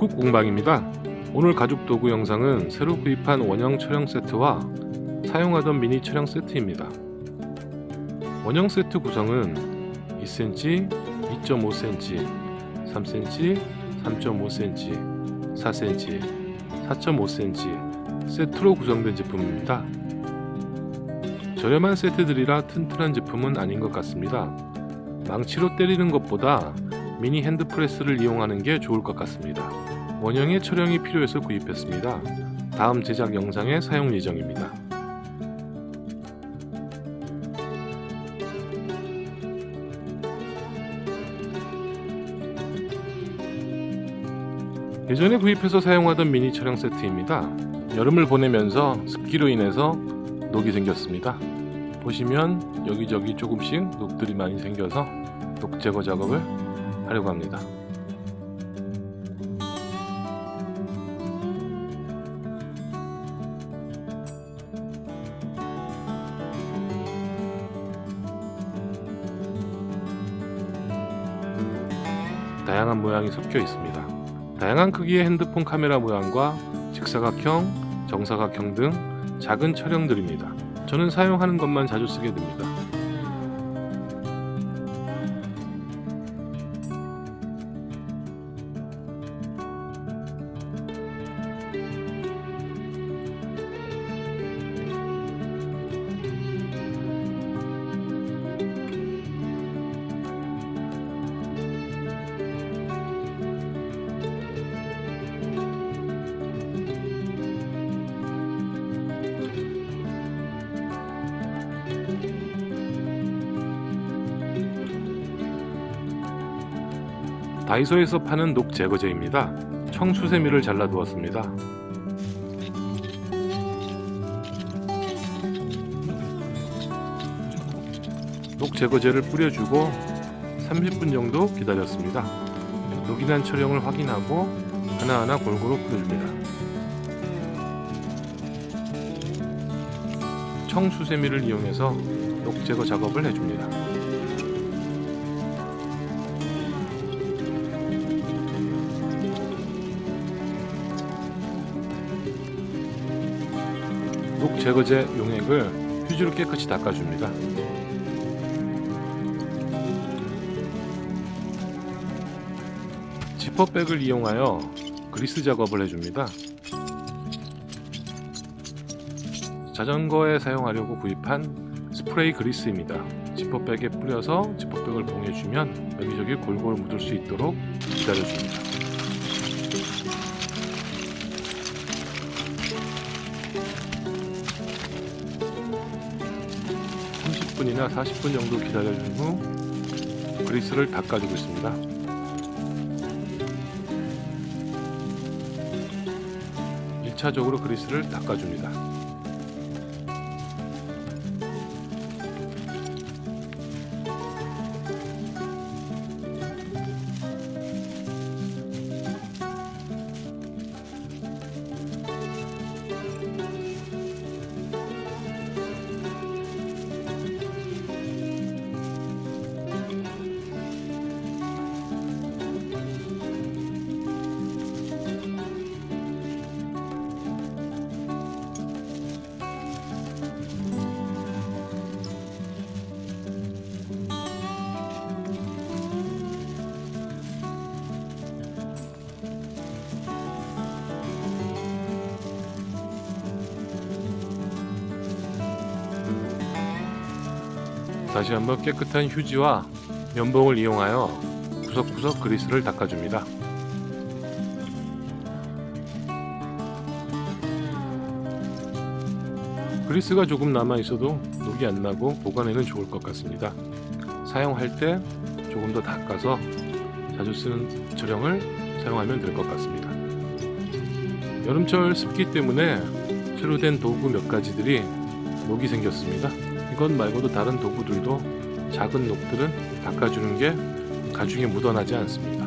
북극 공방입니다. 오늘 가죽 도구 영상은 새로 구입한 원형 촬영 세트와 사용하던 미니 촬영 세트입니다. 원형 세트 구성은 2cm, 2.5cm, 3cm, 3.5cm, 4cm, 4.5cm 세트로 구성된 제품입니다. 저렴한 세트들이라 튼튼한 제품은 아닌 것 같습니다. 망치로 때리는 것보다 미니 핸드프레스를 이용하는 게 좋을 것 같습니다. 원형의 촬영이 필요해서 구입했습니다. 다음 제작 영상에 사용 예정입니다. 예전에 구입해서 사용하던 미니 촬영 세트입니다. 여름을 보내면서 습기로 인해서 녹이 생겼습니다. 보시면 여기저기 조금씩 녹들이 많이 생겨서 녹 제거 작업을 하려고 합니다. 다양한 모양이 섞여 있습니다. 다양한 크기의 핸드폰 카메라 모양과 직사각형, 정사각형 등 작은 촬영들입니다. 저는 사용하는 것만 자주 쓰게 됩니다. 다이소에서 파는 녹 제거제입니다. 청수세미를 잘라두었습니다. 녹 제거제를 뿌려주고 30분 정도 기다렸습니다. 녹이 난 촬영을 확인하고 하나하나 골고루 뿌려줍니다. 청수세미를 이용해서 녹 제거 작업을 해줍니다. 제거제 용액을 휴지로 깨끗이 닦아줍니다. 지퍼백을 이용하여 그리스 작업을 해줍니다. 자전거에 사용하려고 구입한 스프레이 그리스입니다. 지퍼백에 뿌려서 지퍼백을 봉해주면 여기저기 골고루 묻을 수 있도록 기다려줍니다. 분이나 40분 정도 기다려준 후 그리스를 닦아주고 있습니다. 일차적으로 그리스를 닦아줍니다. 다시 한번 깨끗한 휴지와 면봉을 이용하여 구석구석 그리스를 닦아줍니다. 그리스가 조금 남아 있어도 녹이 안 나고 보관에는 좋을 것 같습니다. 사용할 때 조금 더 닦아서 자주 쓰는 촬영을 사용하면 될 것 같습니다. 여름철 습기 때문에 새로 된 도구 몇 가지들이 녹이 생겼습니다. 이것 말고도 다른 도구들도 작은 녹들은 닦아주는 게 가죽에 묻어나지 않습니다.